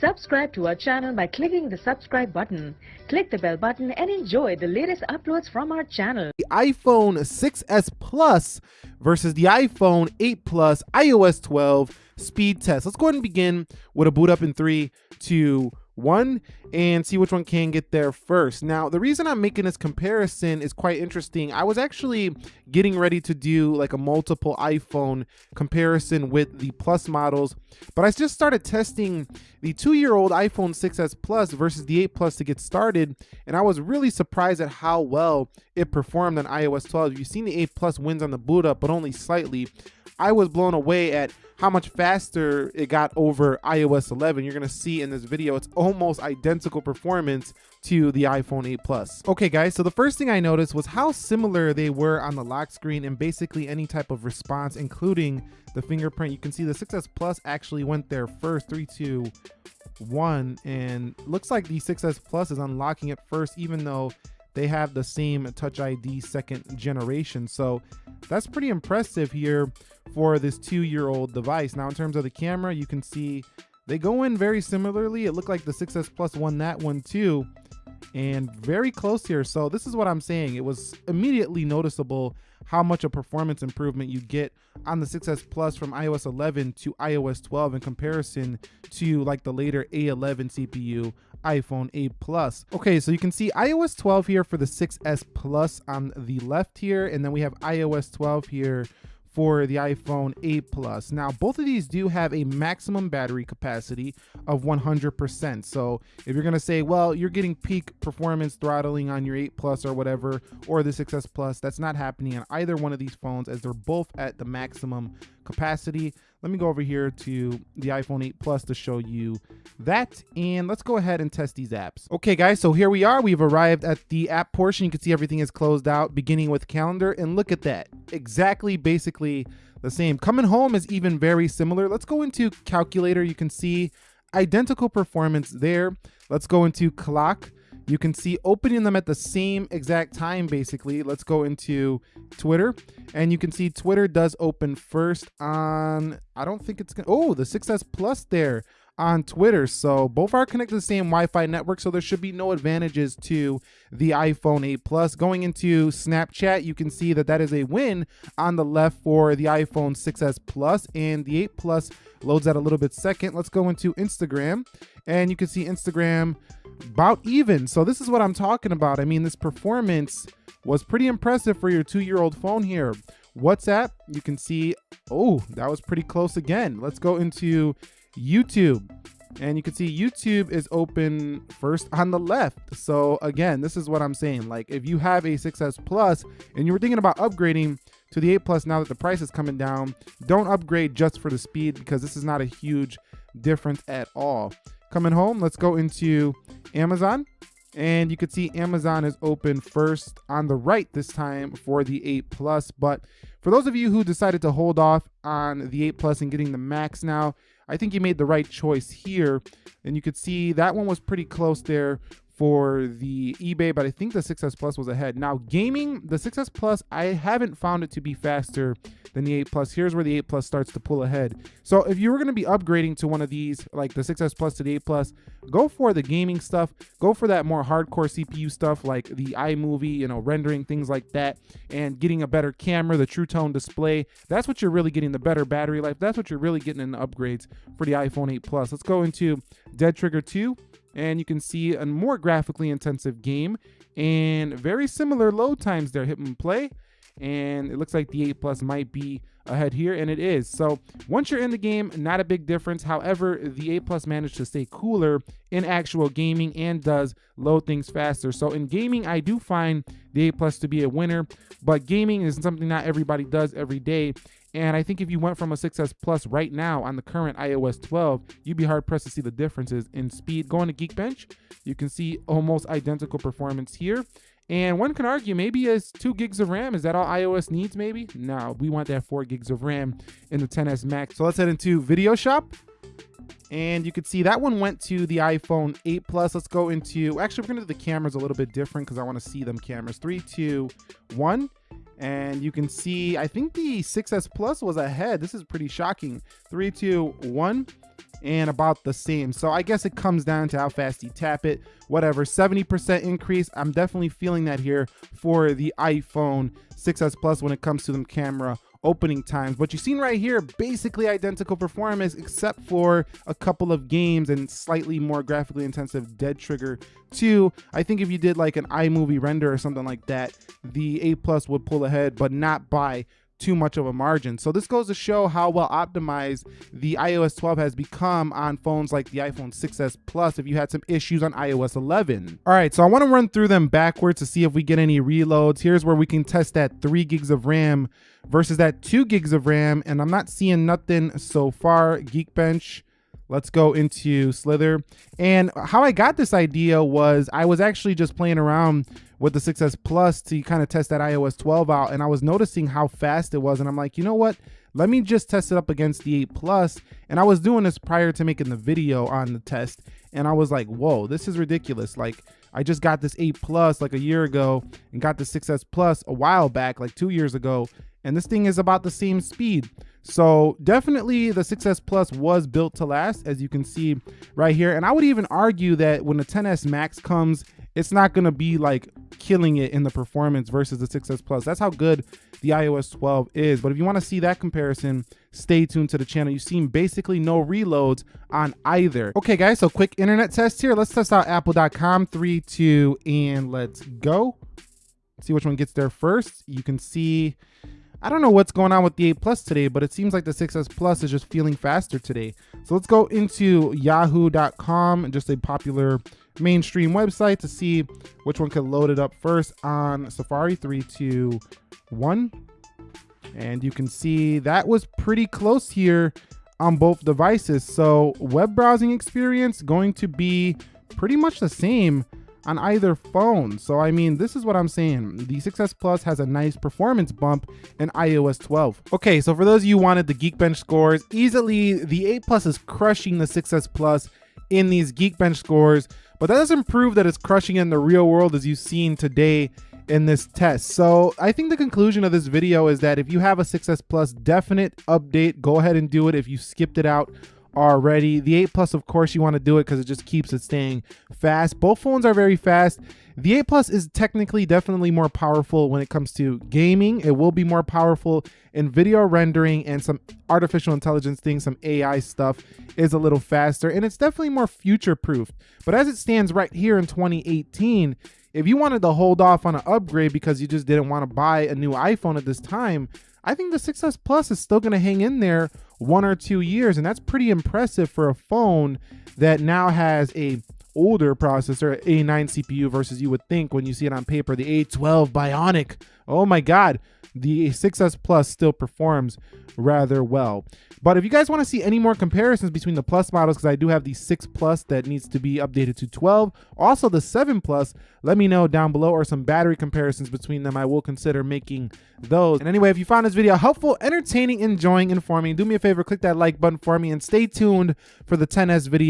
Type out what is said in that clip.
Subscribe to our channel by clicking the subscribe button. Click the bell button and enjoy the latest uploads from our channel. The iPhone 6s Plus versus the iPhone 8 Plus iOS 12 speed test. Let's go ahead and begin with a boot up in three, two, one and see which one can get there first. Now, the reason I'm making this comparison is quite interesting. I was actually getting ready to do like a multiple iPhone comparison with the Plus models, but I just started testing the two-year-old iPhone 6s Plus versus the 8 Plus to get started, and I was really surprised at how well it performed on iOS 12. You've seen the 8 Plus wins on the boot up, but only slightly. I was blown away at how much faster it got over iOS 11. You're gonna see in this video, it's almost identical performance to the iPhone 8 Plus. Okay guys, so the first thing I noticed was how similar they were on the lock screen and basically any type of response, including the fingerprint. You can see the 6S Plus actually went there first, three, two, one, and looks like the 6S Plus is unlocking it first, even though they have the same Touch ID second generation. So that's pretty impressive here for this two-year-old device. Now, in terms of the camera, you can see they go in very similarly. It looked like the 6S Plus won that one too, and very close here. So this is what I'm saying. It was immediately noticeable how much a performance improvement you get on the 6S Plus from iOS 11 to iOS 12 in comparison to like the later A11 CPU iPhone 8 Plus. Okay, so you can see iOS 12 here for the 6S Plus on the left here, and then we have iOS 12 here for the iPhone 8 Plus. Now, both of these do have a maximum battery capacity of 100%. So if you're gonna say, well, you're getting peak performance throttling on your 8 Plus or whatever, or the 6S Plus, that's not happening on either one of these phones as they're both at the maximum capacity. Let me go over here to the iPhone 8 Plus to show you that. And let's go ahead and test these apps. Okay, guys, so here we are. We've arrived at the app portion. You can see everything is closed out, beginning with calendar. And look at that. Exactly, basically the same. Coming home is even very similar. Let's go into calculator. You can see identical performance there. Let's go into clock you can see opening them at the same exact time basically let's go into twitter and you can see twitter does open first on i don't think it's gonna oh the 6s plus there on Twitter. So both are connected to the same Wi-Fi network, so there should be no advantages to the iPhone 8 Plus. Going into Snapchat, you can see that that is a win on the left for the iPhone 6s Plus, and the 8 Plus loads that a little bit second. Let's go into Instagram, and you can see Instagram about even. So this is what I'm talking about. I mean, this performance was pretty impressive for your two-year-old phone here. WhatsApp, you can see, oh, that was pretty close again. Let's go into YouTube. And you can see YouTube is open first on the left. So again, this is what I'm saying. Like if you have a 6S Plus and you were thinking about upgrading to the 8 Plus now that the price is coming down, don't upgrade just for the speed because this is not a huge difference at all. Coming home, let's go into Amazon. And you can see Amazon is open first on the right this time for the 8 Plus. But for those of you who decided to hold off on the 8 Plus and getting the Max now, I think you made the right choice here. And you could see that one was pretty close there for the eBay, but I think the 6S Plus was ahead. Now, gaming, the 6S Plus, I haven't found it to be faster than the 8 Plus. Here's where the 8 Plus starts to pull ahead. So if you were going to be upgrading to one of these, like the 6S Plus to the 8 Plus, go for the gaming stuff. Go for that more hardcore CPU stuff like the iMovie, you know, rendering, things like that, and getting a better camera, the True Tone display. That's what you're really getting, the better battery life. That's what you're really getting in the upgrades for the iPhone 8 Plus. Let's go into Dead Trigger 2 and you can see a more graphically intensive game and very similar load times there. Hit and play and it looks like the 8 plus might be ahead here and it is. So once you're in the game not a big difference. However the 8 plus managed to stay cooler in actual gaming and does load things faster. So in gaming i do find the 8 plus to be a winner but gaming is something not everybody does every day and I think if you went from a 6S Plus right now on the current iOS 12, you'd be hard pressed to see the differences in speed. Going to Geekbench, you can see almost identical performance here. And one can argue maybe as two gigs of RAM, is that all iOS needs maybe? No, we want that four gigs of RAM in the XS Max. So let's head into Videoshop. And you can see that one went to the iPhone 8 Plus. Let's go into, actually we're gonna do the cameras a little bit different because I wanna see them cameras. Three, two, one. And you can see, I think the 6S Plus was ahead. This is pretty shocking. Three, two, one and about the same. So I guess it comes down to how fast you tap it, whatever. 70% increase. I'm definitely feeling that here for the iPhone 6s Plus when it comes to the camera opening times. What you've seen right here, basically identical performance except for a couple of games and slightly more graphically intensive Dead Trigger 2. I think if you did like an iMovie render or something like that, the 8 Plus would pull ahead, but not by too much of a margin. So this goes to show how well optimized the iOS 12 has become on phones like the iPhone 6s Plus if you had some issues on iOS 11. All right, so I want to run through them backwards to see if we get any reloads. Here's where we can test that 3 gigs of RAM versus that 2 gigs of RAM, and I'm not seeing nothing so far. Geekbench, let's go into Slither. And how I got this idea was I was actually just playing around with the 6S Plus to kind of test that iOS 12 out, and I was noticing how fast it was, and I'm like, you know what? Let me just test it up against the 8 Plus. And I was doing this prior to making the video on the test, and I was like, whoa, this is ridiculous. Like, I just got this 8 Plus like a year ago and got the 6S Plus a while back, like two years ago, and this thing is about the same speed. So definitely the 6S Plus was built to last, as you can see right here. And I would even argue that when the XS Max comes, it's not gonna be like killing it in the performance versus the 6S Plus. That's how good the iOS 12 is. But if you wanna see that comparison, stay tuned to the channel. You've seen basically no reloads on either. Okay guys, so quick internet test here. Let's test out apple.com, three, two, and let's go. See which one gets there first. You can see I don't know what's going on with the 8 Plus today, but it seems like the 6S Plus is just feeling faster today. So let's go into yahoo.com, just a popular mainstream website to see which one can load it up first on Safari 3, 2, 1. And you can see that was pretty close here on both devices. So web browsing experience going to be pretty much the same on either phone. So I mean, this is what I'm saying. The 6S Plus has a nice performance bump in iOS 12. Okay, so for those of you who wanted the Geekbench scores, easily the 8 Plus is crushing the 6S Plus in these Geekbench scores, but that doesn't prove that it's crushing in the real world as you've seen today in this test. So I think the conclusion of this video is that if you have a 6S Plus definite update, go ahead and do it. If you skipped it out already. The 8 Plus, of course, you want to do it because it just keeps it staying fast. Both phones are very fast. The 8 Plus is technically definitely more powerful when it comes to gaming. It will be more powerful in video rendering and some artificial intelligence things, some AI stuff is a little faster and it's definitely more future proofed. But as it stands right here in 2018, if you wanted to hold off on an upgrade because you just didn't want to buy a new iPhone at this time, I think the 6S Plus is still going to hang in there one or two years, and that's pretty impressive for a phone that now has a older processor, A9 CPU versus you would think when you see it on paper, the A12 Bionic. Oh my God, the 6S Plus still performs rather well. But if you guys want to see any more comparisons between the Plus models, because I do have the 6 Plus that needs to be updated to 12, also the 7 Plus, let me know down below or some battery comparisons between them. I will consider making those. And anyway, if you found this video helpful, entertaining, enjoying, informing, do me a favor, click that like button for me and stay tuned for the XS video.